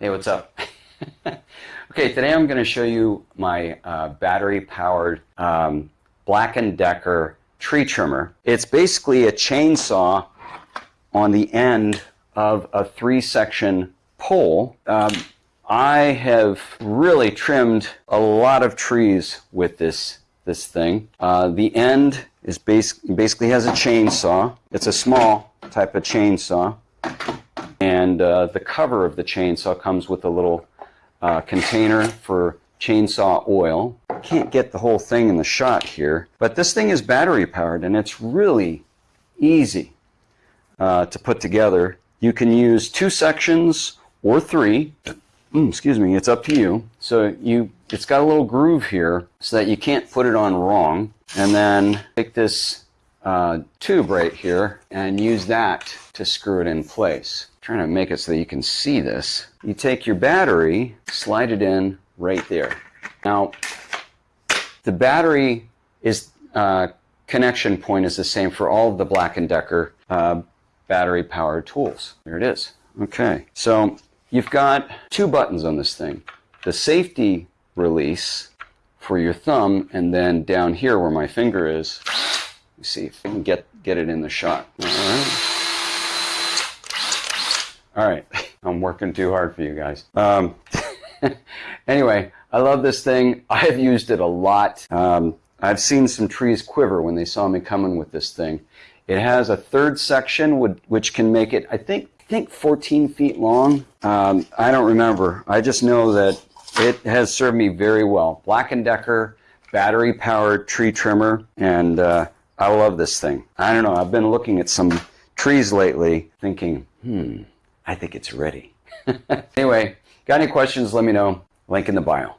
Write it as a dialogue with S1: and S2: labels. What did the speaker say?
S1: Hey, what's up? okay, today I'm going to show you my uh, battery-powered um, Black & Decker tree trimmer. It's basically a chainsaw on the end of a three-section pole. Um, I have really trimmed a lot of trees with this this thing. Uh, the end is base, basically has a chainsaw. It's a small type of chainsaw. And uh, the cover of the chainsaw comes with a little uh, container for chainsaw oil. Can't get the whole thing in the shot here, but this thing is battery powered and it's really easy uh, to put together. You can use two sections or three. Mm, excuse me, it's up to you. So you, it's got a little groove here so that you can't put it on wrong. And then take this uh, tube right here and use that to screw it in place trying to make it so that you can see this. You take your battery, slide it in right there. Now, the battery is uh, connection point is the same for all of the Black & Decker uh, battery powered tools. There it is. Okay, so you've got two buttons on this thing. The safety release for your thumb, and then down here where my finger is, see if I can get, get it in the shot. All right. All right, I'm working too hard for you guys. Um, anyway, I love this thing. I've used it a lot. Um, I've seen some trees quiver when they saw me coming with this thing. It has a third section which can make it, I think, I think 14 feet long. Um, I don't remember. I just know that it has served me very well. Black & Decker battery powered tree trimmer and uh, I love this thing. I don't know. I've been looking at some trees lately thinking, hmm, I think it's ready. anyway, got any questions, let me know. Link in the bio.